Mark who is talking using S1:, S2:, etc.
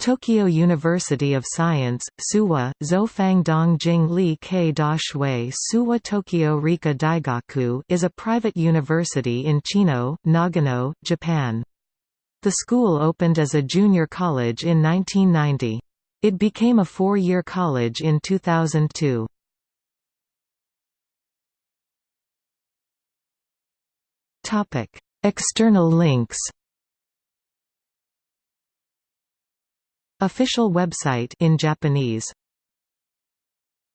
S1: Tokyo University of Science, Suwa, Zofang Dongjing Li Ke Da Shui Suwa Tokyo Rika Daigaku is a private university in Chino, Nagano, Japan. The school opened as a junior college in 1990. It became a four-year college in 2002. External links Official website in Japanese